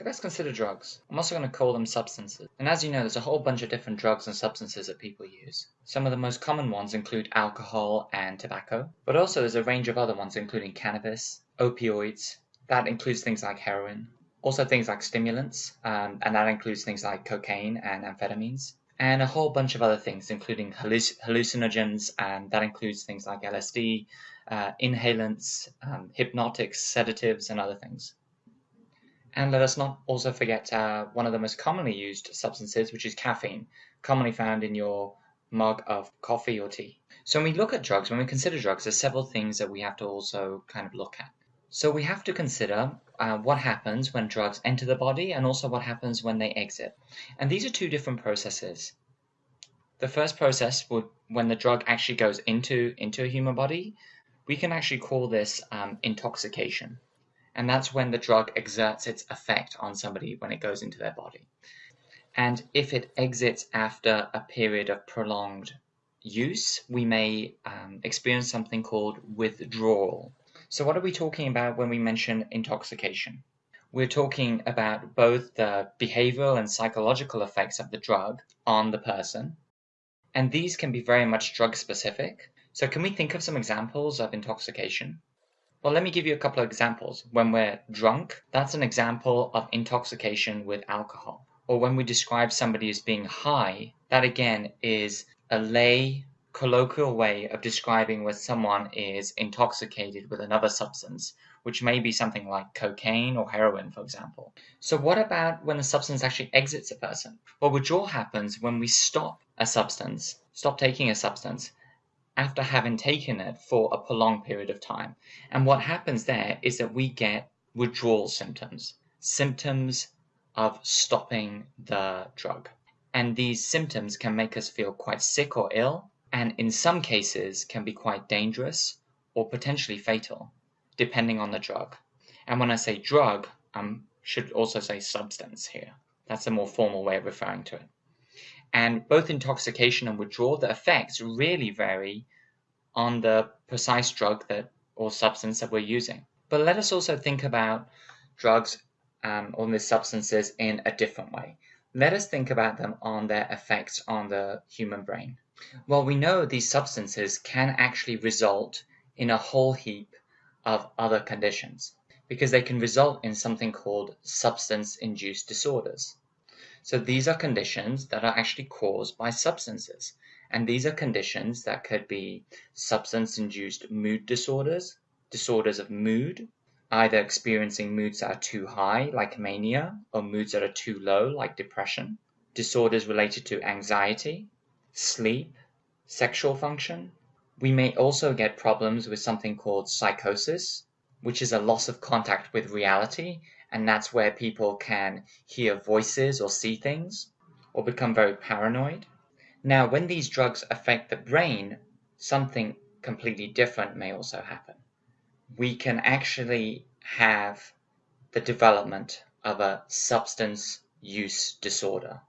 let's consider drugs. I'm also going to call them substances. And as you know, there's a whole bunch of different drugs and substances that people use. Some of the most common ones include alcohol and tobacco, but also there's a range of other ones including cannabis, opioids, that includes things like heroin, also things like stimulants, um, and that includes things like cocaine and amphetamines, and a whole bunch of other things, including halluc- hallucinogens, and that includes things like LSD, uh, inhalants, um, hypnotics, sedatives, and other things. And let us not also forget uh, one of the most commonly used substances, which is caffeine, commonly found in your mug of coffee or tea. So when we look at drugs, when we consider drugs, there's several things that we have to also kind of look at. So we have to consider uh, what happens when drugs enter the body and also what happens when they exit. And these are two different processes. The first process would when the drug actually goes into into a human body, we can actually call this um, intoxication and that's when the drug exerts its effect on somebody when it goes into their body. And if it exits after a period of prolonged use, we may um, experience something called withdrawal. So, what are we talking about when we mention intoxication? We're talking about both the behavioral and psychological effects of the drug on the person, and these can be very much drug specific. So, can we think of some examples of intoxication? Well, let me give you a couple of examples. When we're drunk, that's an example of intoxication with alcohol. Or when we describe somebody as being high, that again is a lay colloquial way of describing when someone is intoxicated with another substance, which may be something like cocaine or heroin, for example. So, what about when the substance actually exits a person? Well, withdrawal happens when we stop a substance, stop taking a substance, after having taken it for a prolonged period of time. And what happens there is that we get withdrawal symptoms, symptoms of stopping the drug. And these symptoms can make us feel quite sick or ill, and in some cases can be quite dangerous or potentially fatal, depending on the drug. And when I say drug, I should also say substance here. That's a more formal way of referring to it. And both intoxication and withdrawal, the effects really vary on the precise drug that or substance that we're using. But let us also think about drugs um, or these substances in a different way. Let us think about them on their effects on the human brain. Well, we know these substances can actually result in a whole heap of other conditions because they can result in something called substance induced disorders. So these are conditions that are actually caused by substances. And these are conditions that could be substance induced mood disorders, disorders of mood, either experiencing moods that are too high, like mania, or moods that are too low, like depression, disorders related to anxiety, sleep, sexual function. We may also get problems with something called psychosis, which is a loss of contact with reality and that's where people can hear voices or see things or become very paranoid. Now, when these drugs affect the brain, something completely different may also happen. We can actually have the development of a substance use disorder.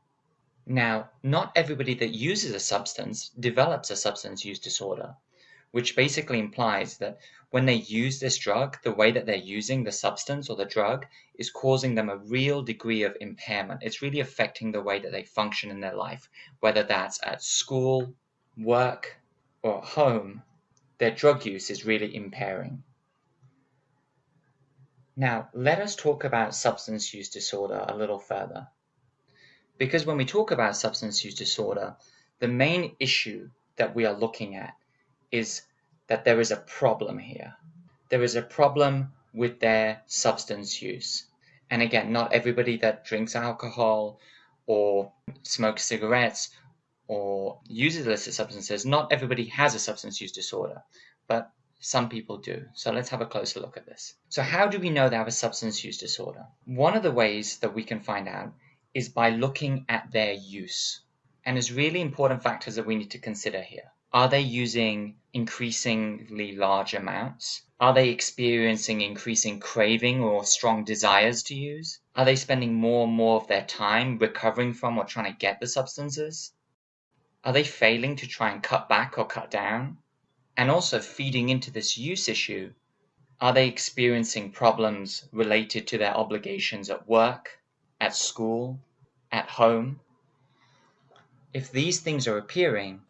Now, not everybody that uses a substance develops a substance use disorder which basically implies that when they use this drug, the way that they're using the substance or the drug is causing them a real degree of impairment. It's really affecting the way that they function in their life, whether that's at school, work, or home. Their drug use is really impairing. Now, let us talk about substance use disorder a little further. Because when we talk about substance use disorder, the main issue that we are looking at is that there is a problem here. There is a problem with their substance use. And again, not everybody that drinks alcohol or smokes cigarettes or uses illicit substances, not everybody has a substance use disorder, but some people do. So let's have a closer look at this. So, how do we know they have a substance use disorder? One of the ways that we can find out is by looking at their use. And there's really important factors that we need to consider here. Are they using increasingly large amounts? Are they experiencing increasing craving or strong desires to use? Are they spending more and more of their time recovering from or trying to get the substances? Are they failing to try and cut back or cut down? And also feeding into this use issue, Are they experiencing problems related to their obligations at work, at school, at home? If these things are appearing,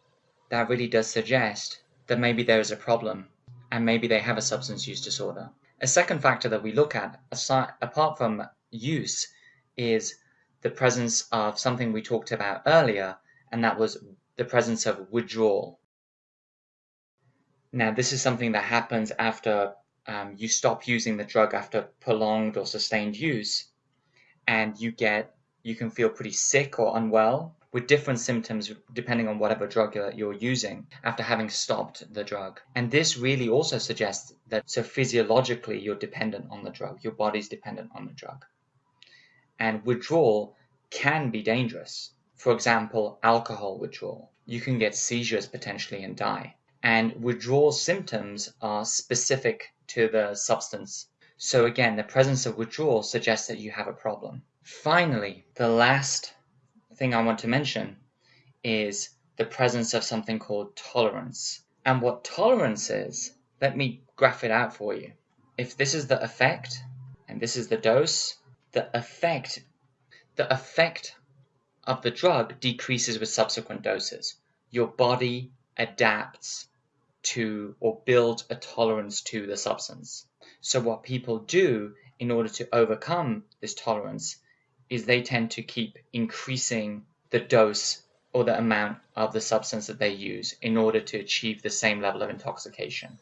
that really does suggest that maybe there is a problem and maybe they have a substance use disorder. A second factor that we look at, aside, apart from use, is the presence of something we talked about earlier, and that was the presence of withdrawal. Now, this is something that happens after um, you stop using the drug after prolonged or sustained use, and you get you can feel pretty sick or unwell with different symptoms depending on whatever drug you're, using after having stopped the drug. And this really also suggests that so physiologically you're dependent on the drug, your body's dependent on the drug. And withdrawal can be dangerous. For example, alcohol withdrawal. You can get seizures potentially and die. And withdrawal symptoms are specific to the substance. So again, the presence of withdrawal suggests that you have a problem. Finally, the last thing I want to mention is the presence of something called tolerance. And what tolerance is, let me graph it out for you. If this is the effect and this is the dose, the effect the effect of the drug decreases with subsequent doses. Your body adapts to or builds a tolerance to the substance. So what people do in order to overcome this tolerance is they tend to keep increasing the dose or the amount of the substance that they use in order to achieve the same level of intoxication.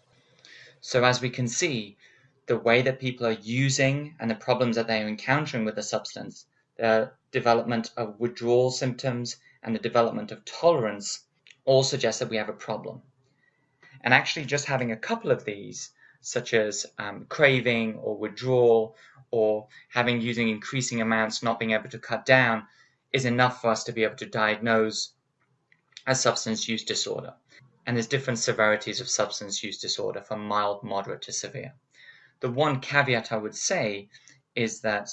So as we can see, the way that people are using and the problems that they are encountering with the substance, the development of withdrawal symptoms and the development of tolerance all suggest that we have a problem. And actually just having a couple of these, such as um, craving or withdrawal or having using increasing amounts, not being able to cut down, is enough for us to be able to diagnose a substance use disorder. And there's different severities of substance use disorder from mild, moderate to severe. The one caveat I would say is that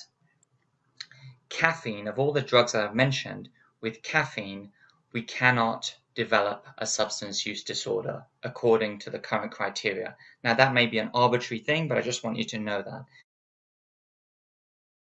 caffeine, of all the drugs that I've mentioned, with caffeine, we cannot develop a substance use disorder according to the current criteria. Now, that may be an arbitrary thing, but I just want you to know that.